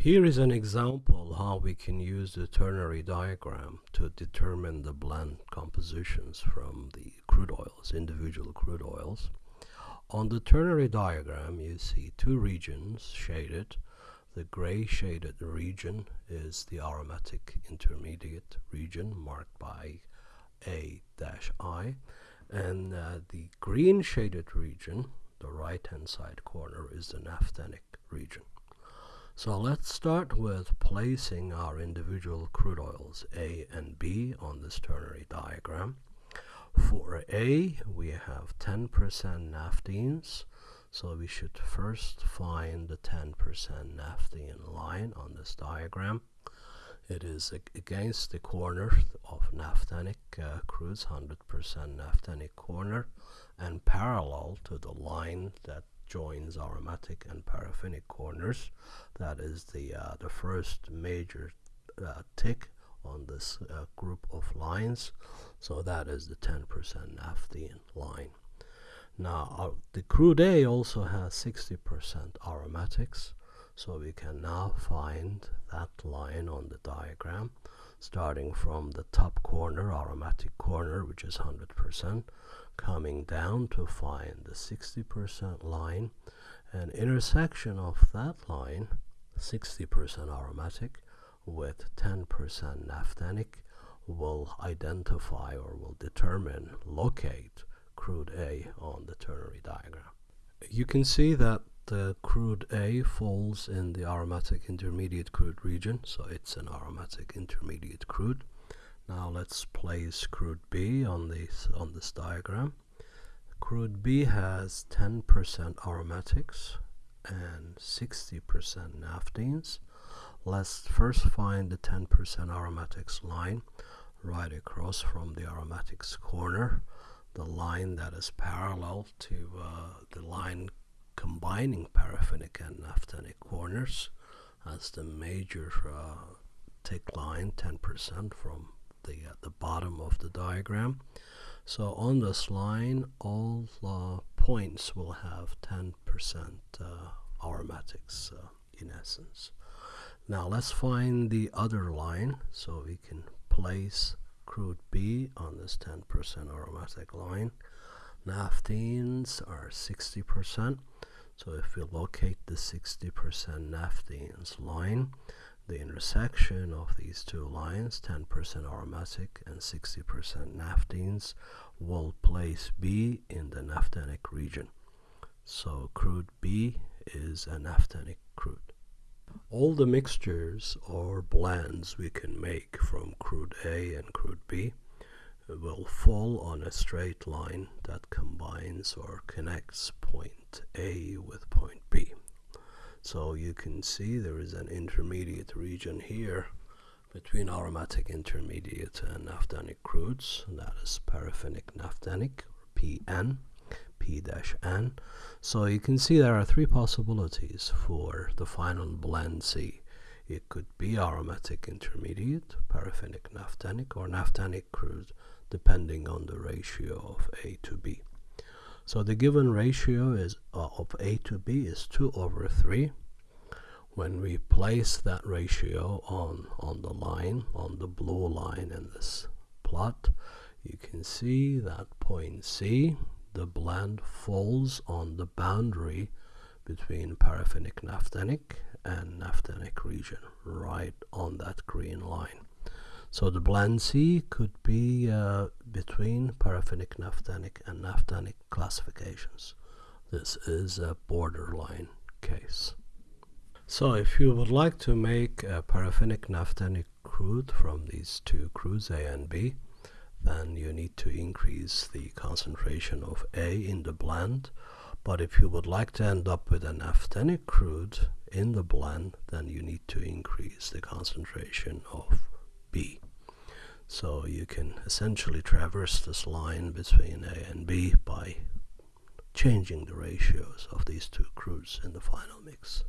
Here is an example how we can use the ternary diagram to determine the blend compositions from the crude oils, individual crude oils. On the ternary diagram you see two regions shaded. The gray shaded region is the aromatic intermediate region marked by A-I and uh, the green shaded region, the right hand side corner, is the naphthenic region. So let's start with placing our individual crude oils A and B on this ternary diagram. For A, we have 10% naphthenes, so we should first find the 10% naphthene line on this diagram. It is against the corner of naphthenic uh, crudes, 100% naphthenic corner, and parallel to the line that joins aromatic and paraffinic corners. That is the, uh, the first major uh, tick on this uh, group of lines. So that is the 10% naphthene line. Now, uh, the crude A also has 60% aromatics. So we can now find that line on the diagram starting from the top corner, aromatic corner, which is 100%, coming down to find the 60% line and intersection of that line 60% aromatic with 10% naphthenic will identify or will determine locate crude A on the ternary diagram. You can see that the crude A falls in the aromatic intermediate crude region so it's an aromatic intermediate crude now let's place crude B on this on this diagram. Crude B has 10% aromatics and 60% naphthenes. Let's first find the 10% aromatics line right across from the aromatics corner, the line that is parallel to uh, the line combining paraffinic and naphthenic corners as the major uh, tick line 10% from the, uh, the bottom of the diagram. So on this line, all uh, points will have 10% uh, aromatics uh, in essence. Now let's find the other line so we can place crude B on this 10% aromatic line. Naphthenes are 60%. So if we locate the 60% naphthenes line, the intersection of these two lines, 10% aromatic and 60% naphthenes, will place B in the naphthenic region. So crude B is a naphthenic crude. All the mixtures or blends we can make from crude A and crude B will fall on a straight line that combines or connects point A with point B. So you can see there is an intermediate region here between aromatic intermediate and naphthenic crudes. That is paraffinic naphthenic, PN, P-N. So you can see there are three possibilities for the final blend C. It could be aromatic intermediate, paraffinic naphthenic, or naphthenic crude, depending on the ratio of A to B. So the given ratio is uh, of A to B is 2 over 3. When we place that ratio on, on the line, on the blue line in this plot, you can see that point C, the blend falls on the boundary between paraffinic naphthenic and naphthenic region, right on that green line. So the blend C could be uh, between paraffinic naphthenic and naphthenic classifications. This is a borderline case. So if you would like to make a paraffinic naphthenic crude from these two crudes A and B, then you need to increase the concentration of A in the blend. But if you would like to end up with a naphthenic crude in the blend, then you need to increase the concentration of B. So you can essentially traverse this line between A and B by changing the ratios of these two crudes in the final mix.